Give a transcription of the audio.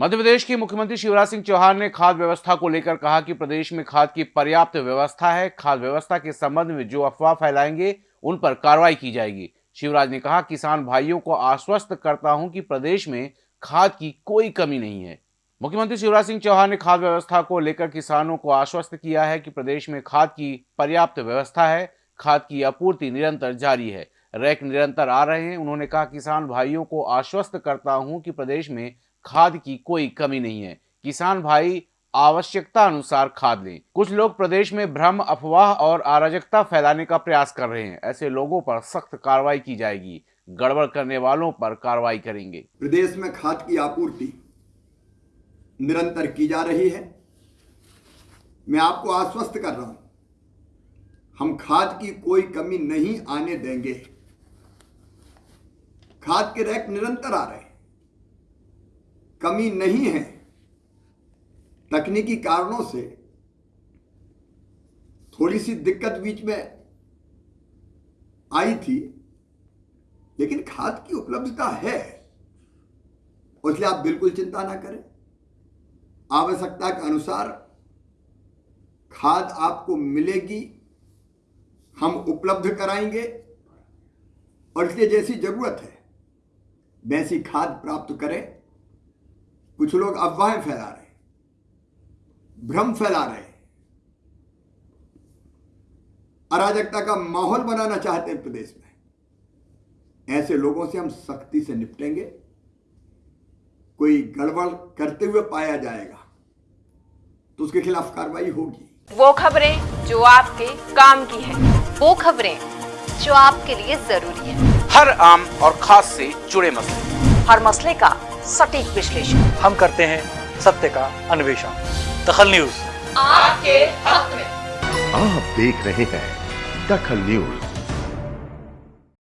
मध्य प्रदेश के मुख्यमंत्री शिवराज सिंह चौहान ने खाद व्यवस्था को लेकर कहा कि प्रदेश में खाद की पर्याप्त व्यवस्था है। खाद व्यवस्था के संबंध में जो अफवाह फैलाएँगे, उन पर कार्रवाई की जाएगी। शिवराज ने कहा, किसान भाइयों को आश्वस्त करता हूँ कि प्रदेश में खाद की कोई कमी नहीं है। मुख्यमंत्री शिवराज सिंह चौहान ने खाद व्यवस्था को लेकर किसानों को आश्वस्त किया है कि प्रदेश में खाद की पर्याप्त व्यवस्था है। खाद की आपूर्ति निरंतर जारी है। रैक निरंतर आ रहे हैं। उन्होंने कहा, किसान भाइयों को आश्वस्त करता हूँ कि प्रदेश में खाद की कोई कमी नहीं है। किसान भाई, आवश्यकता अनुसार खाद लें। कुछ लोग प्रदेश में भ्रम, अफवाह और अराजकता फैलाने का प्रयास कर रहे हैं। ऐसे लोगों पर सख्त कार्रवाई की जाएगी। गड़बड़ करने वालों पर कार्रवाई करेंगे। प्रदेश में खाद की आपूर्ति निरंतर की जा रही है। मैं आपको आश्वस्त कर रहा हूँ, हम खाद की कोई कमी नहीं आने देंगे। खाद के रैक निरंतर आ रहे हैं। कमी नहीं है। तकनीकी कारणों से थोड़ी सी दिक्कत बीच में आई थी, लेकिन खाद की उपलब्धता है इसलिए आप बिल्कुल चिंता ना करें। आवश्यकता के अनुसार खाद आपको मिलेगी, हम उपलब्ध कराएँगे, और इसलिए जैसी ज़रूरत है, वैसी खाद प्राप्त करें। कुछ लोग अफवाहें फैला रहे भ्रम फैला रहे अराजकता का माहौल बनाना चाहते हैं प्रदेश में। ऐसे लोगों से हम सख्ती से निपटेंगे। कोई गड़बड़ करते हुए पाया जाएगा तो उसके खिलाफ कार्रवाई होगी। वो खबरें जो आपके काम की है वो खबरें जो आपके लिए ज़रूरी है। हर आम और खास से जुड़े मसले। हर मसले का सटीक विश्लेषण। हम करते हैं सत्य का अन्वेषण। दखल न्यूज़। आपके हक में। आप देख रहे हैं दखल न्यूज़।